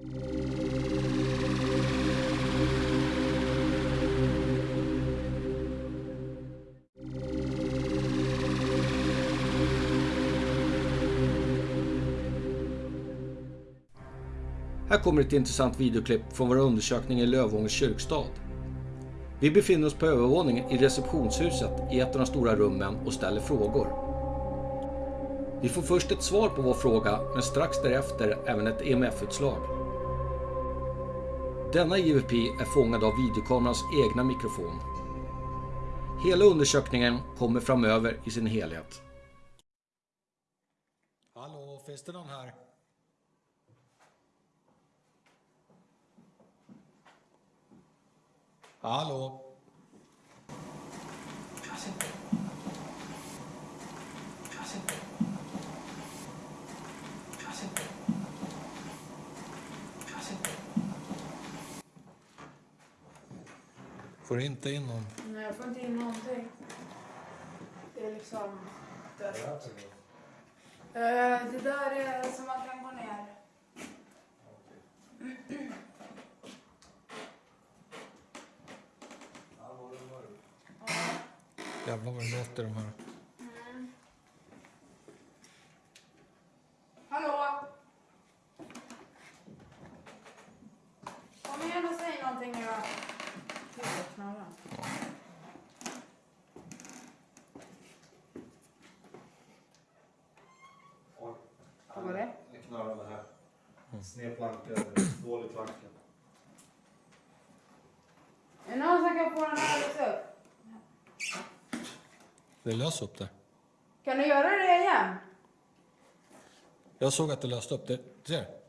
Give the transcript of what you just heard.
Här kommer ett intressant videoklipp från vår undersökning i Lövångers kyrkstad. Vi befinner oss på övervåningen i receptionshuset i ett av de stora rummen och ställer frågor. Vi får först ett svar på vår fråga, men strax därefter även ett EMF-utslag. Denna IVP är fångad av videokamerans egna mikrofon. Hela undersökningen kommer framöver i sin helhet. Hallå, finns det någon här? Hallå? Får du inte in någon? Nej, jag får inte in någonting. Det är liksom dött. Eh, det där är som man kan gå ner. Jävlar vad det låter de här. Hallå? Kom igen och säg någonting nu då. Gud, vad knarrar. Vad knarrade här. Sned planka, dålig planka. Är det någon som kan få den här att upp? Det lös upp det. Kan du göra det igen? Jag såg att det löste upp det. Ser?